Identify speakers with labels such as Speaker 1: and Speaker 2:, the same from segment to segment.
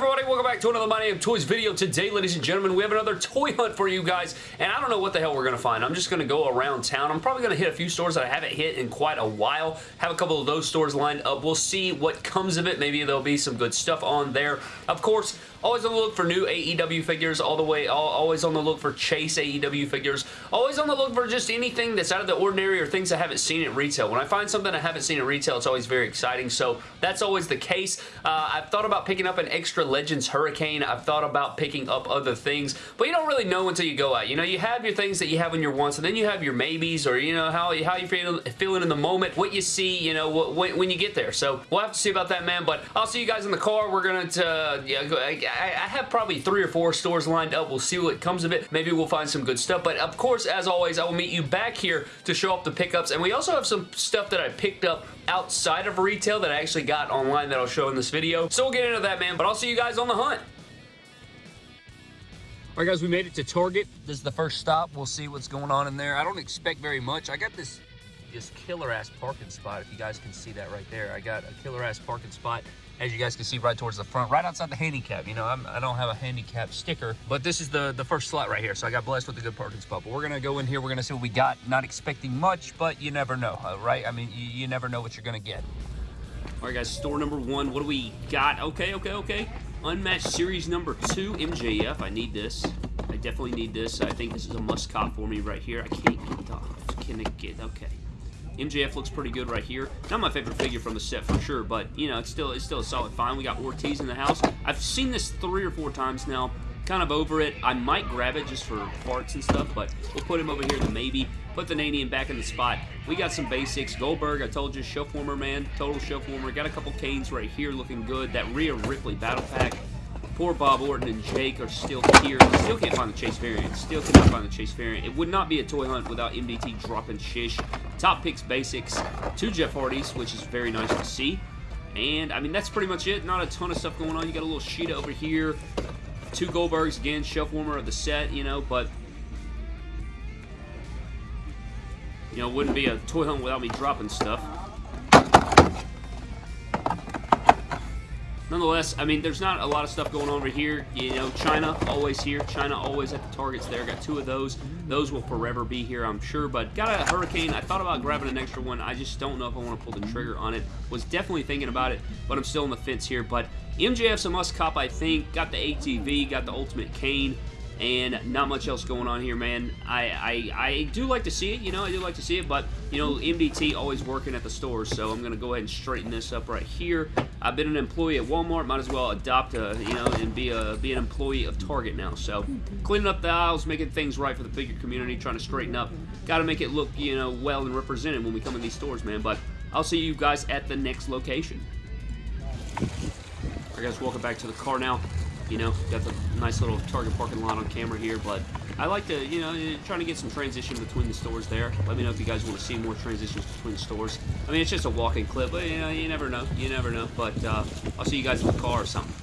Speaker 1: everybody? Welcome back to another My Name Toys video. Today, ladies and gentlemen, we have another toy hunt for you guys, and I don't know what the hell we're going to find. I'm just going to go around town. I'm probably going to hit a few stores that I haven't hit in quite a while. Have a couple of those stores lined up. We'll see what comes of it. Maybe there'll be some good stuff on there. Of course, Always on the look for new AEW figures, all the way, always on the look for Chase AEW figures, always on the look for just anything that's out of the ordinary or things I haven't seen at retail. When I find something I haven't seen at retail, it's always very exciting, so that's always the case. Uh, I've thought about picking up an extra Legends Hurricane. I've thought about picking up other things, but you don't really know until you go out. You know, you have your things that you have in your wants, and then you have your maybes, or, you know, how, how you feel, feeling in the moment, what you see, you know, when, when you get there. So, we'll have to see about that, man, but I'll see you guys in the car. We're going to, uh, yeah, I, I have probably three or four stores lined up. We'll see what comes of it. Maybe we'll find some good stuff. But of course, as always, I will meet you back here to show off the pickups. And we also have some stuff that I picked up outside of retail that I actually got online that I'll show in this video. So we'll get into that, man. But I'll see you guys on the hunt. All right, guys, we made it to Target. This is the first stop. We'll see what's going on in there. I don't expect very much. I got this this killer-ass parking spot, if you guys can see that right there. I got a killer-ass parking spot as you guys can see right towards the front, right outside the handicap. You know, I'm, I do not have a handicap sticker, but this is the, the first slot right here. So I got blessed with a good parking spot. But we're going to go in here. We're going to see what we got. Not expecting much, but you never know, uh, right? I mean, you, you never know what you're going to get. All right, guys, store number one. What do we got? Okay, okay, okay. Unmatched series number two, MJF. I need this. I definitely need this. I think this is a must cop for me right here. I can't get off. Can it get? Okay. MJF looks pretty good right here. Not my favorite figure from the set for sure, but, you know, it's still it's still a solid find. We got Ortiz in the house. I've seen this three or four times now. Kind of over it. I might grab it just for parts and stuff, but we'll put him over here the maybe. Put the Nanian back in the spot. We got some basics. Goldberg, I told you, shelf warmer, man. Total shelf warmer. Got a couple Canes right here looking good. That Rhea Ripley battle pack. Poor Bob Orton and Jake are still here. Still can't find the Chase variant. Still cannot find the Chase variant. It would not be a toy hunt without MDT dropping Shish. Top picks basics. Two Jeff Hardys, which is very nice to see. And, I mean, that's pretty much it. Not a ton of stuff going on. You got a little Sheeta over here. Two Goldbergs, again, shelf warmer of the set, you know, but... You know, wouldn't be a toy hunt without me dropping stuff. Nonetheless, I mean, there's not a lot of stuff going on over here. You know, Chyna always here. Chyna always at the targets there. Got two of those. Those will forever be here, I'm sure. But got a Hurricane. I thought about grabbing an extra one. I just don't know if I want to pull the trigger on it. Was definitely thinking about it, but I'm still on the fence here. But MJF's a must cop, I think. Got the ATV, got the Ultimate Kane and not much else going on here, man. I, I, I do like to see it, you know, I do like to see it, but, you know, MDT always working at the stores, so I'm going to go ahead and straighten this up right here. I've been an employee at Walmart, might as well adopt a, you know, and be a be an employee of Target now. So, cleaning up the aisles, making things right for the figure community, trying to straighten up. Got to make it look, you know, well and represented when we come in these stores, man, but I'll see you guys at the next location. Alright guys, welcome back to the car now. You know, got the nice little Target parking lot on camera here, but I like to, you know, trying to get some transition between the stores there. Let me know if you guys want to see more transitions between stores. I mean, it's just a walking clip, but, you know, you never know. You never know, but uh, I'll see you guys in the car or something.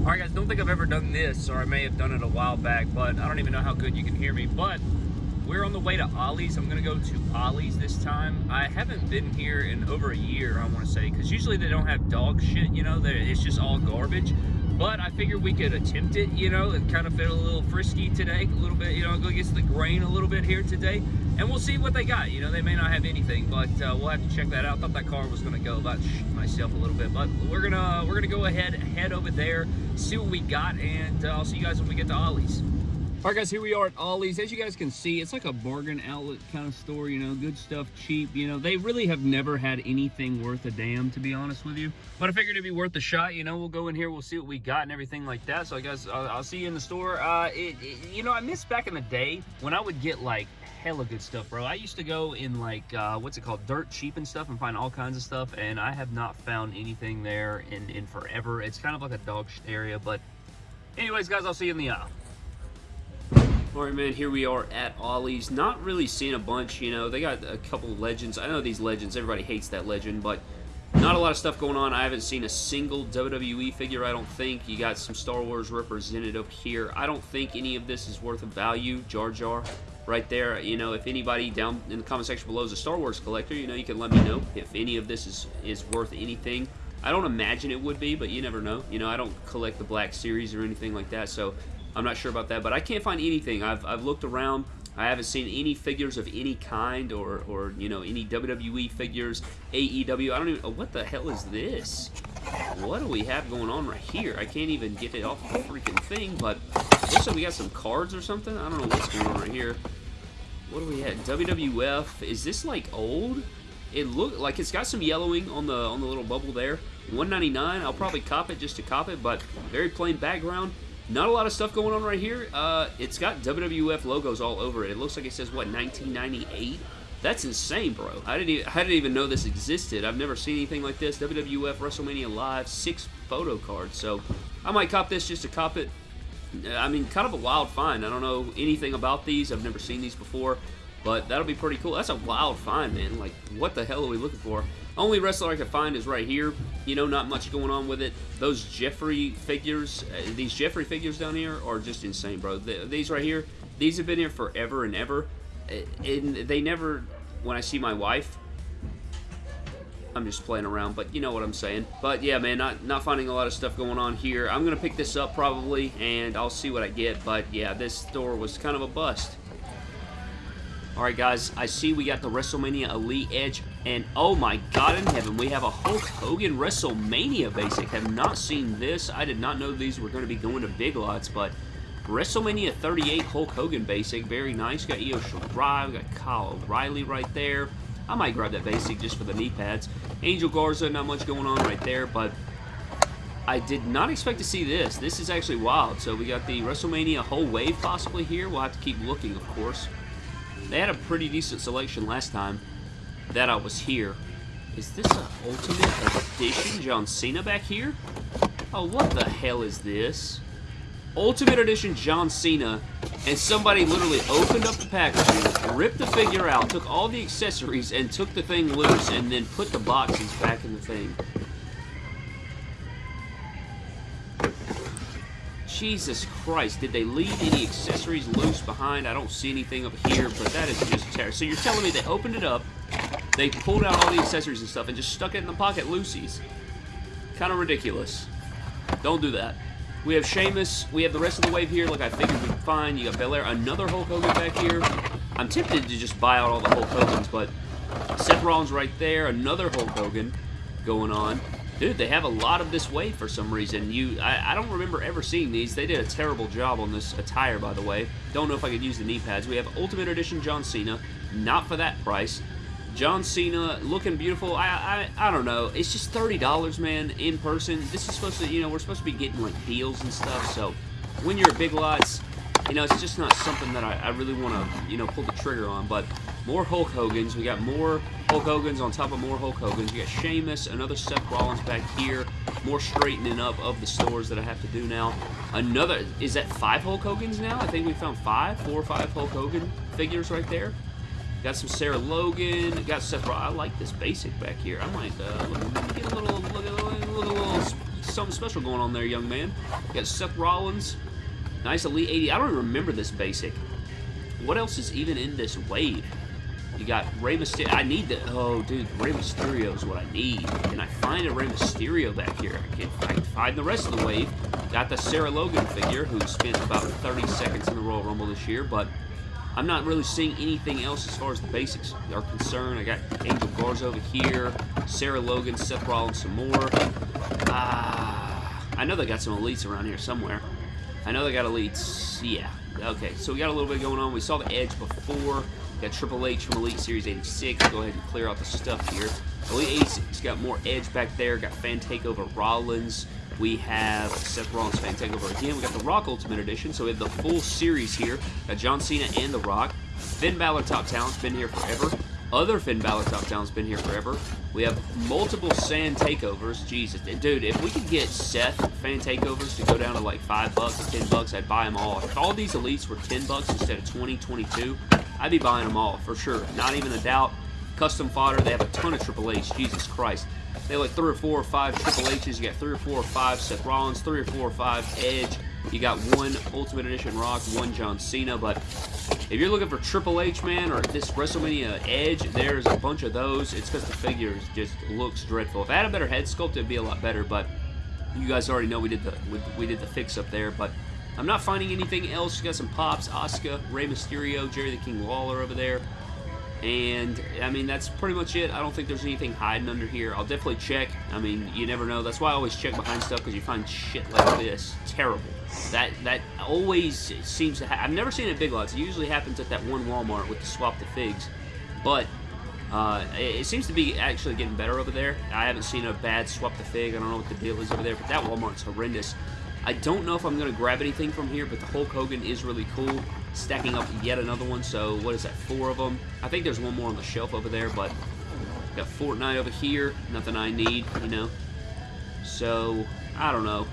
Speaker 1: Alright guys, don't think I've ever done this, or I may have done it a while back, but I don't even know how good you can hear me, but we're on the way to Ollie's. I'm to go to Ollie's this time. I haven't been here in over a year, I want to say, because usually they don't have dog shit, you know, it's just all garbage. But I figured we could attempt it, you know, and kind of feel a little frisky today, a little bit, you know, go against the grain a little bit here today. And we'll see what they got. You know, they may not have anything, but uh, we'll have to check that out. I thought that car was going to go about myself a little bit, but we're gonna we're gonna go ahead head over there, see what we got, and uh, I'll see you guys when we get to Ollie's. All right, guys, here we are at Ollie's. As you guys can see, it's like a bargain outlet kind of store, you know, good stuff, cheap. You know, they really have never had anything worth a damn, to be honest with you. But I figured it'd be worth a shot. You know, we'll go in here, we'll see what we got and everything like that. So, I guess I'll, I'll see you in the store. Uh, it, it, you know, I miss back in the day when I would get, like, hella good stuff, bro. I used to go in, like, uh, what's it called, dirt cheap and stuff and find all kinds of stuff. And I have not found anything there in, in forever. It's kind of like a dog area, but anyways, guys, I'll see you in the aisle. Alright, man, here we are at Ollie's. Not really seeing a bunch, you know. They got a couple legends. I know these legends, everybody hates that legend, but not a lot of stuff going on. I haven't seen a single WWE figure, I don't think. You got some Star Wars represented up here. I don't think any of this is worth a value. Jar Jar right there. You know, if anybody down in the comment section below is a Star Wars collector, you know, you can let me know if any of this is, is worth anything. I don't imagine it would be, but you never know. You know, I don't collect the Black Series or anything like that, so I'm not sure about that. But I can't find anything. I've, I've looked around. I haven't seen any figures of any kind or, or, you know, any WWE figures, AEW. I don't even... What the hell is this? What do we have going on right here? I can't even get it off the freaking thing, but looks like we got some cards or something. I don't know what's going on right here. What do we have? WWF. Is this, like, old? It look like it's got some yellowing on the on the little bubble there. 199. I'll probably cop it just to cop it, but very plain background. Not a lot of stuff going on right here. Uh, it's got WWF logos all over it. It looks like it says, what, 1998? That's insane, bro. I didn't, even, I didn't even know this existed. I've never seen anything like this. WWF WrestleMania Live, six photo cards. So I might cop this just to cop it. I mean, kind of a wild find. I don't know anything about these. I've never seen these before. But that'll be pretty cool. That's a wild find, man. Like, what the hell are we looking for? Only wrestler I could find is right here. You know, not much going on with it. Those Jeffrey figures, uh, these Jeffrey figures down here are just insane, bro. The, these right here, these have been here forever and ever. Uh, and they never, when I see my wife, I'm just playing around, but you know what I'm saying. But yeah, man, not, not finding a lot of stuff going on here. I'm going to pick this up probably, and I'll see what I get. But yeah, this store was kind of a bust. Alright guys, I see we got the WrestleMania Elite Edge, and oh my god in heaven, we have a Hulk Hogan WrestleMania basic. Have not seen this. I did not know these were going to be going to Big Lots, but WrestleMania 38 Hulk Hogan basic, very nice. Got Io Shirai, got Kyle O'Reilly right there. I might grab that basic just for the knee pads. Angel Garza, not much going on right there, but I did not expect to see this. This is actually wild. So we got the WrestleMania whole wave possibly here. We'll have to keep looking, of course. They had a pretty decent selection last time that I was here. Is this an Ultimate Edition John Cena back here? Oh, what the hell is this? Ultimate Edition John Cena, and somebody literally opened up the packaging, ripped the figure out, took all the accessories, and took the thing loose, and then put the boxes back in the thing. Jesus Christ, did they leave any accessories loose behind? I don't see anything up here, but that is just terrible. So you're telling me they opened it up, they pulled out all the accessories and stuff, and just stuck it in the pocket loosies. Kind of ridiculous. Don't do that. We have Sheamus. We have the rest of the wave here, like I figured we'd find. You got Belair, another Hulk Hogan back here. I'm tempted to just buy out all the Hulk Hogans, but Seth Rollins right there, another Hulk Hogan going on. Dude, they have a lot of this wave for some reason. You, I, I, don't remember ever seeing these. They did a terrible job on this attire, by the way. Don't know if I could use the knee pads. We have Ultimate Edition John Cena. Not for that price. John Cena looking beautiful. I, I, I don't know. It's just $30, man, in person. This is supposed to, you know, we're supposed to be getting, like, deals and stuff. So, when you're at Big Lots, you know, it's just not something that I, I really want to, you know, pull the trigger on. But more Hulk Hogan's. We got more Hulk Hogan's on top of more Hulk Hogan's. We got Sheamus, another Seth Rollins back here. More straightening up of the stores that I have to do now. Another, is that five Hulk Hogan's now? I think we found five, four or five Hulk Hogan figures right there. Got some Sarah Logan. Got Seth Rollins. I like this basic back here. I might uh, get a little, look little, look a little something special going on there, young man. Got Seth Rollins. Nice Elite 80. I don't even remember this basic. What else is even in this wave? You got Rey Mysterio. I need the... Oh, dude. Rey Mysterio is what I need. Can I find a Rey Mysterio back here? I can't, find the rest of the wave. Got the Sarah Logan figure, who spent about 30 seconds in the Royal Rumble this year, but I'm not really seeing anything else as far as the basics are concerned. I got Angel Garza over here, Sarah Logan, Seth Rollins, some more. Ah, I know they got some elites around here somewhere. I know they got elites. Yeah. Okay, so we got a little bit going on. We saw the Edge before. Got Triple H from Elite Series 86. Go ahead and clear out the stuff here. Elite 86 got more Edge back there. Got Fan Takeover Rollins. We have Seth Rollins Fan Takeover again. We got the Rock Ultimate Edition, so we have the full series here. Got John Cena and The Rock. Finn Balor Top Talent's been here forever. Other Finn Balor Top Talent's been here forever. We have multiple Fan Takeovers. Jesus, dude, if we could get Seth Fan Takeovers to go down to like 5 bucks or 10 bucks, I'd buy them all. If all these Elites were 10 bucks instead of 20, 22, I'd be buying them all, for sure. Not even a doubt. Custom fodder, they have a ton of Triple H. Jesus Christ. They have like three or four or five Triple H's. You got three or four or five Seth Rollins, three or four or five Edge. You got one Ultimate Edition Rock, one John Cena, but if you're looking for Triple H, man, or this WrestleMania Edge, there's a bunch of those. It's because the figure just looks dreadful. If I had a better head sculpt, it'd be a lot better, but you guys already know we did the we, we did the fix up there, but I'm not finding anything else. You got some pops, Asuka, Rey Mysterio, Jerry the King Lawler over there. And, I mean, that's pretty much it. I don't think there's anything hiding under here. I'll definitely check. I mean, you never know. That's why I always check behind stuff, because you find shit like this. Terrible. That that always seems to happen. I've never seen it at Big Lots. It usually happens at that one Walmart with the swap the figs. But uh, it, it, seems to be actually getting better over there. I haven't seen a bad swap the fig. I don't know what the deal is over there, but that Walmart's horrendous. I don't know if I'm going to grab anything from here, but the Hulk Hogan is really cool. Stacking up yet another one, so what is that, four of them? I think there's one more on the shelf over there, but got Fortnite over here. Nothing I need, you know. So, I don't know.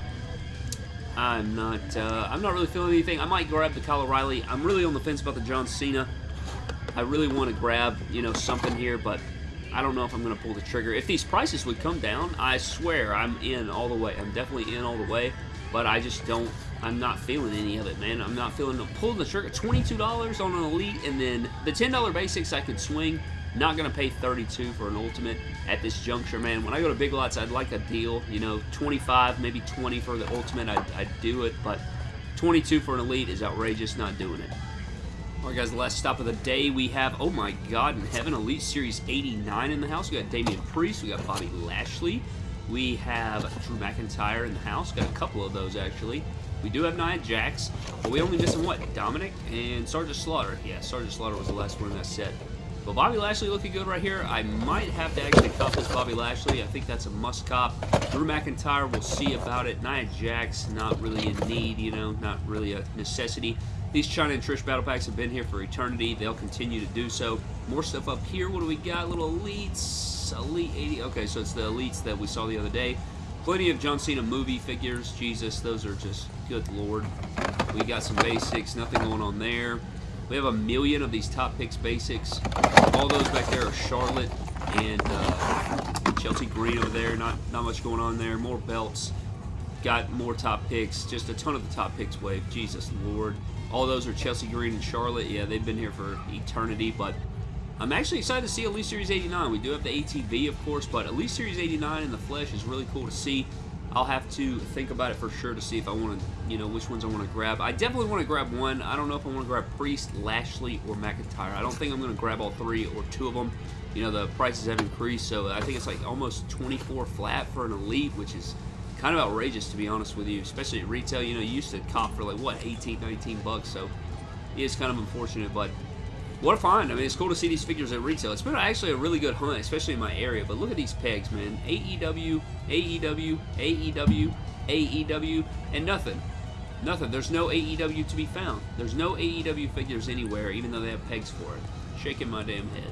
Speaker 1: I'm not, uh, I'm not really feeling anything. I might grab the Kyle O'Reilly. I'm really on the fence about the John Cena. I really want to grab, you know, something here, but I don't know if I'm going to pull the trigger. If these prices would come down, I swear I'm in all the way. I'm definitely in all the way but I just don't, I'm not feeling any of it, man. I'm not feeling, pulling the trigger. $22 on an Elite, and then the $10 basics I could swing. Not going to pay 32 for an Ultimate at this juncture, man. When I go to Big Lots, I'd like a deal, you know, 25, maybe 20 for the Ultimate. I'd, I'd do it, but 22 for an Elite is outrageous, not doing it. Alright guys, the last stop of the day, we have, oh my god in heaven, Elite Series 89 in the house. We got Damian Priest, we got Bobby Lashley, we have Drew McIntyre in the house. Got a couple of those, actually. We do have Nia Jax, but we only missing, what, Dominik and Sergeant Slaughter. Yeah, Sergeant Slaughter was the last one in that set. But Bobby Lashley looking good right here. I might have to actually cop this Bobby Lashley. I think that's a must cop. Drew McIntyre, we'll see about it. Nia Jax, not really in need, you know, not really a necessity. These Chyna and Trish battle packs have been here for eternity. They'll continue to do so. More stuff up here. What do we got? Little elites. Elite 80. Okay, so it's the Elites that we saw the other day. Plenty of John Cena movie figures. Jesus, those are just, good lord. We got some basics. Nothing going on there. We have a million of these top picks basics. All those back there are Charlotte and uh, Chelsea Green over there. Not, not much going on there. More belts. Got more top picks. Just a ton of the top picks wave. Jesus Lord. All those are Chelsea Green and Charlotte. Yeah, they've been here for eternity, but I'm actually excited to see Elite Series 89. We do have the ATV, of course, but Elite Series 89 in the flesh is really cool to see. I'll have to think about it for sure to see if I want to, you know, which ones I want to grab. I definitely want to grab one. I don't know if I want to grab Priest, Lashley, or McIntyre. I don't think I'm going to grab all three or two of them. You know, the prices have increased, so I think it's like almost 24 flat for an Elite, which is kind of outrageous, to be honest with you, especially at retail. You know, you used to cop for like, what, 18, 19 bucks, so it is kind of unfortunate, but what a find. I mean, it's cool to see these figures at retail. It's been actually a really good hunt, especially in my area. But look at these pegs, man. AEW, AEW, AEW, AEW, and nothing. Nothing. There's no AEW to be found. There's no AEW figures anywhere, even though they have pegs for it. Shaking my damn head.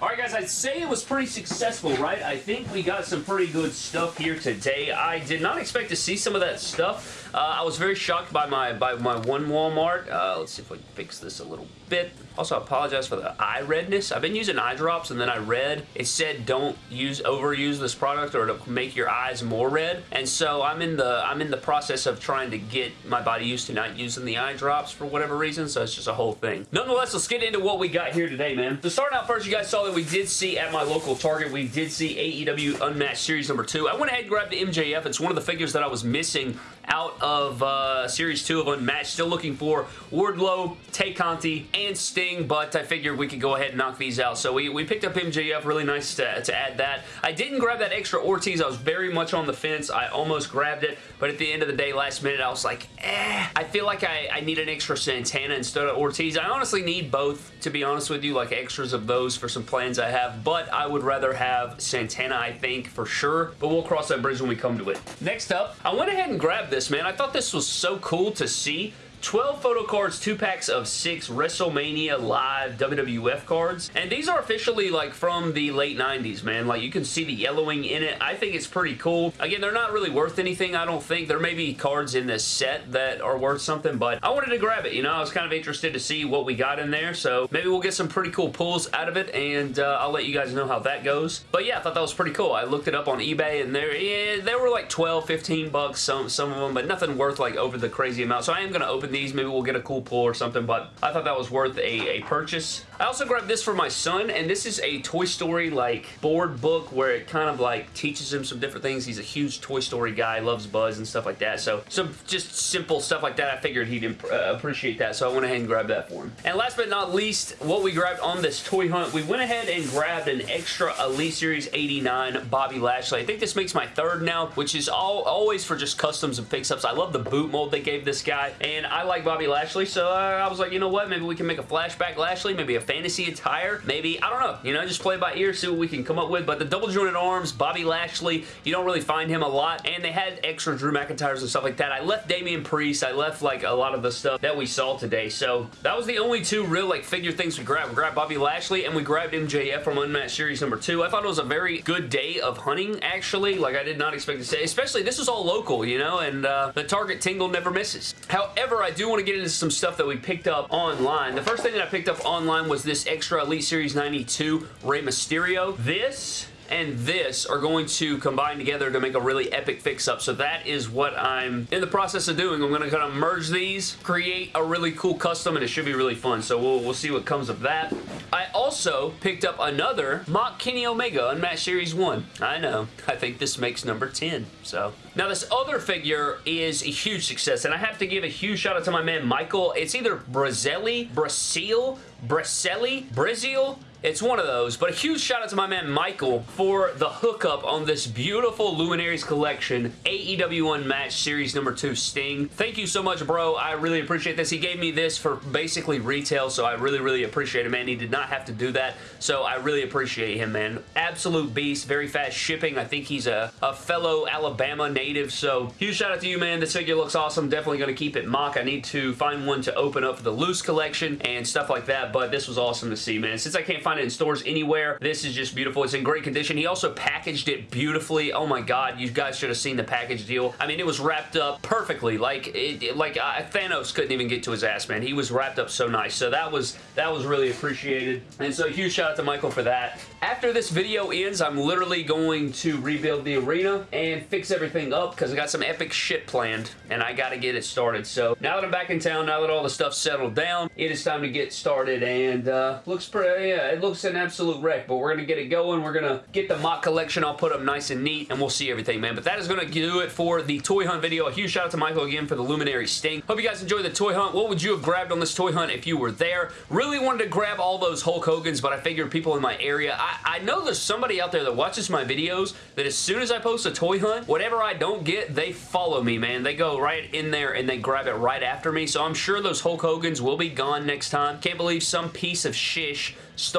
Speaker 1: Alright guys, I'd say it was pretty successful, right? I think we got some pretty good stuff here today. I did not expect to see some of that stuff. Uh, I was very shocked by my by my one Walmart. Uh, let's see if we can fix this a little bit. Also, I apologize for the eye redness. I've been using eye drops and then I read it said don't use overuse this product or to make your eyes more red. And so I'm in the I'm in the process of trying to get my body used to not using the eye drops for whatever reason. So it's just a whole thing. Nonetheless, let's get into what we got here today, man. So starting out first, you guys saw that we did see at my local Target, we did see AEW Unmatched Series number two. I went ahead and grabbed the MJF. It's one of the figures that I was missing out of uh, Series 2 of Unmatched. Still looking for Wardlow, Tay Conti, and Sting, but I figured we could go ahead and knock these out. So we, we picked up MJF. Really nice to, to add that. I didn't grab that extra Ortiz. I was very much on the fence. I almost grabbed it, but at the end of the day, last minute, I was like, eh. I feel like I, I need an extra Santana instead of Ortiz. I honestly need both, to be honest with you, like extras of those for some plans I have, but I would rather have Santana, I think, for sure, but we'll cross that bridge when we come to it. Next up, I went ahead and grabbed this, man. I thought this was so cool to see 12 photo cards, two packs of six WrestleMania Live WWF cards. And these are officially like from the late 90s, man. Like you can see the yellowing in it. I think it's pretty cool. Again, they're not really worth anything, I don't think. There may be cards in this set that are worth something, but I wanted to grab it, you know? I was kind of interested to see what we got in there, so maybe we'll get some pretty cool pulls out of it, and uh, I'll let you guys know how that goes. But yeah, I thought that was pretty cool. I looked it up on eBay, and there, yeah, they were like 12, 15 bucks, some, some of them, but nothing worth like over the crazy amount. So I am going to open these. Maybe we'll get a cool pull or something, but I thought that was worth a, a purchase. I also grabbed this for my son, and this is a Toy Story like board book where it kind of like teaches him some different things. He's a huge Toy Story guy, loves Buzz and stuff like that. So some just simple stuff like that. I figured he'd uh, appreciate that, so I went ahead and grabbed that for him. And last but not least, what we grabbed on this toy hunt, we went ahead and grabbed an extra Elite Series 89 Bobby Lashley. I think this makes my third now, which is all always for just customs and fix-ups. I love the boot mold they gave this guy, and I like Bobby Lashley, so I was like, you know what, maybe we can make a flashback Lashley, maybe a fantasy attire, maybe, I don't know, you know, just play by ear, see what we can come up with, but the double jointed arms, Bobby Lashley, you don't really find him a lot, and they had extra Drew McIntyres and stuff like that. I left Damian Priest, I left like a lot of the stuff that we saw today, so that was the only two real like figure things we grabbed. We grabbed Bobby Lashley, and we grabbed MJF from Unmatched Series number two. I thought it was a very good day of hunting, actually, like I did not expect to say, especially this is all local, you know, and uh, the Target tingle never misses. However, I do want to get into some stuff that we picked up online. The first thing that I picked up online was this extra Elite Series 92 Rey Mysterio. This and this are going to combine together to make a really epic fix-up. So that is what I'm in the process of doing. I'm going to kind of merge these, create a really cool custom, and it should be really fun. So we'll, we'll see what comes of that. I also picked up another Mock Kenny Omega Unmatched Series 1. I know. I think this makes number 10. So now this other figure is a huge success, and I have to give a huge shout out to my man Michael. It's either Brazelli, Brasil, Braselli, Brazil, it's one of those, but a huge shout out to my man Michael for the hookup on this beautiful Luminaries collection AEW Unmatched Series number 2 Sting. Thank you so much, bro. I really appreciate this. He gave me this for basically retail, so I really, really appreciate it, man. He did not have to do that, so I really appreciate him, man. Absolute beast, very fast shipping. I think he's a, a fellow Alabama native, so huge shout out to you, man. This figure looks awesome. Definitely going to keep it mock. I need to find one to open up for the loose collection and stuff like that, but this was awesome to see, man. Since I can't find it in stores anywhere. This is just beautiful. It's in great condition. He also packaged it beautifully. Oh my god, you guys should have seen the package deal. I mean, it was wrapped up perfectly. Like, it, like uh, Thanos couldn't even get to his ass, man. He was wrapped up so nice. So that was that was really appreciated. And so huge shout out to Michael for that. After this video ends, I'm literally going to rebuild the arena and fix everything up because I got some epic shit planned and I got to get it started. So now that I'm back in town, now that all the stuff's settled down, it is time to get started and uh, looks pretty, yeah, it looks an absolute wreck, but we're going to get it going. We're going to get the mock collection all put up nice and neat, and we'll see everything, man. But that is going to do it for the toy hunt video. A huge shout out to Michael again for the Luminary Sting. Hope you guys enjoyed the toy hunt. What would you have grabbed on this toy hunt if you were there? Really wanted to grab all those Hulk Hogan's, but I figured people in my area, I, I know there's somebody out there that watches my videos that as soon as I post a toy hunt, whatever I don't get, they follow me, man. They go right in there and they grab it right after me, so I'm sure those Hulk Hogan's will be gone next time. Can't believe some piece of shish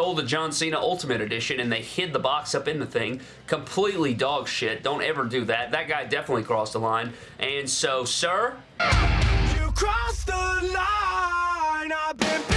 Speaker 1: stole the John Cena Ultimate Edition and they hid the box up in the thing. Completely dog shit. Don't ever do that. That guy definitely crossed the line. And so, sir... You crossed the line. I've been